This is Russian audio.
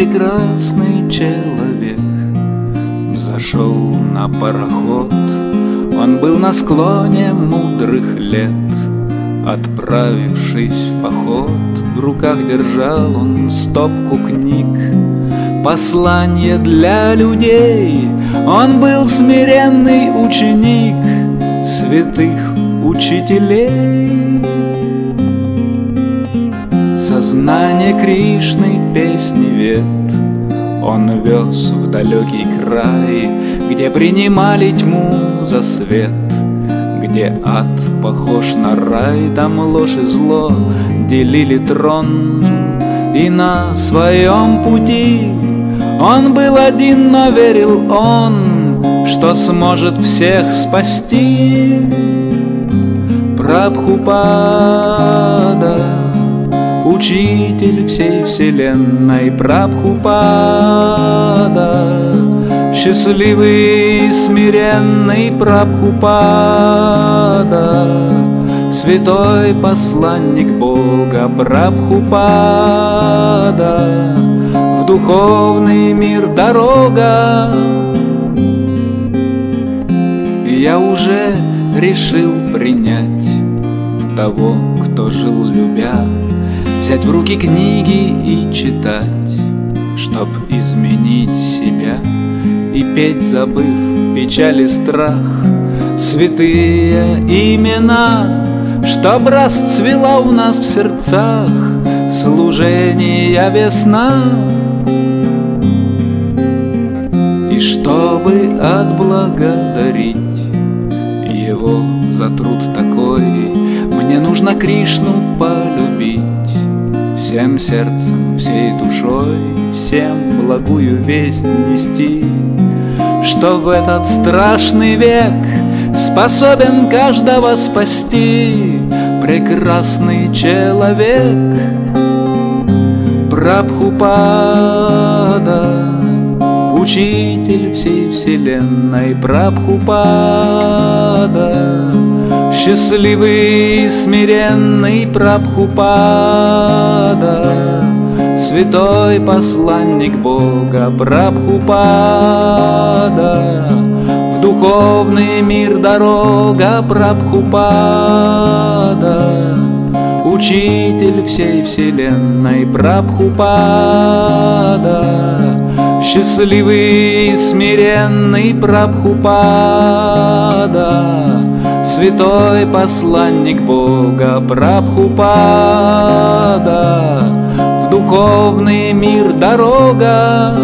прекрасный человек Зашел на пароход. Он был на склоне мудрых лет. Отправившись в поход В руках держал он стопку книг. Послание для людей. Он был смиренный ученик Святых учителей Сознание Кришны песни вет. Он вез в далекий край Где принимали тьму за свет Где ад похож на рай Там ложь и зло делили трон. И на своем пути Он был один, но верил он Что сможет всех спасти. Прабхупада Учитель всей вселенной Прабхупада Счастливый и смиренный Прабхупада Святой посланник Бога Прабхупада В духовный мир дорога. Я уже решил принять того, кто жил любя Взять в руки книги и читать Чтоб изменить себя. И петь, забыв печаль и страх Святые имена Чтоб расцвела у нас в сердцах Служение весна. И чтобы отблагодарить Его за труд такой Мне нужно Кришну полюбить Всем сердцем, всей душой, всем благую весть нести, Что в этот страшный век способен каждого спасти. Прекрасный человек Прабхупада Учитель всей вселенной Прабхупада Счастливый и смиренный Прабхупада. Святой посланник Бога Прабхупада. В духовный мир дорога Прабхупада. Учитель всей вселенной Прабхупада. Счастливый и смиренный Прабхупада Святой посланник Бога Прабхупада В духовный мир дорога